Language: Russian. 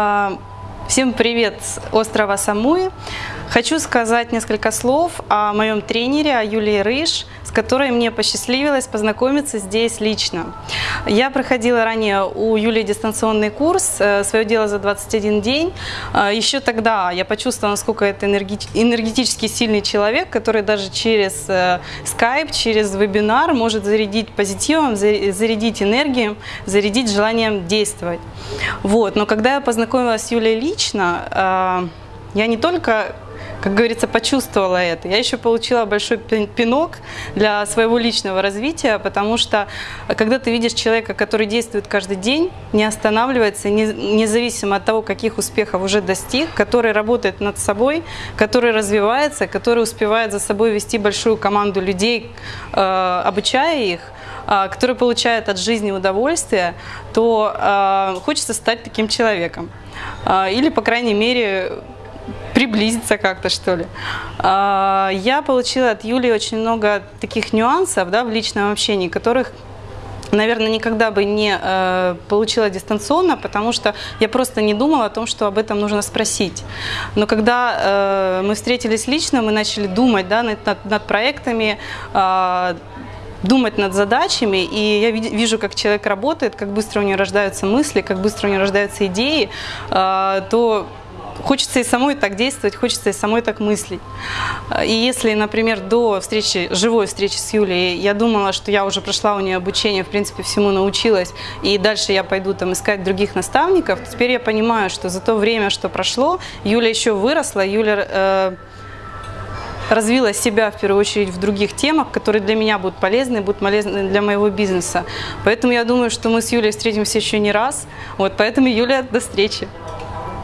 А, всем привет с острова Самуи. Хочу сказать несколько слов о моем тренере, о Юлии Рыж, которой мне посчастливилось познакомиться здесь лично. Я проходила ранее у Юлии дистанционный курс э, «Свое дело за 21 день». Э, Еще тогда я почувствовала, насколько это энергетически сильный человек, который даже через скайп, через вебинар может зарядить позитивом, зарядить энергией, зарядить желанием действовать. Вот. Но когда я познакомилась с Юлей лично, э, я не только как говорится, почувствовала это. Я еще получила большой пинок для своего личного развития, потому что когда ты видишь человека, который действует каждый день, не останавливается, независимо от того, каких успехов уже достиг, который работает над собой, который развивается, который успевает за собой вести большую команду людей, э, обучая их, э, который получает от жизни удовольствие, то э, хочется стать таким человеком. Или, по крайней мере, приблизиться как-то, что ли. А, я получила от Юли очень много таких нюансов да, в личном общении, которых наверное, никогда бы не э, получила дистанционно, потому что я просто не думала о том, что об этом нужно спросить. Но когда э, мы встретились лично, мы начали думать да, над, над, проектами, э, думать над задачами, и я вижу, как человек работает, как быстро у него рождаются мысли, как быстро у него рождаются идеи, э, то хочется и самой так действовать, хочется и самой так мыслить. И если, например, до встречи, живой встречи с Юлей, я думала, что я уже прошла у нее обучение, в принципе, всему научилась, и дальше я пойду там искать других наставников, теперь я понимаю, что за то время, что прошло, Юля еще выросла, Юля э, развила себя в первую очередь в других темах, которые для меня будут полезны, будут полезны для моего бизнеса. Поэтому я думаю, что мы с Юлей встретимся еще не раз. Вот, поэтому, Юля, до встречи.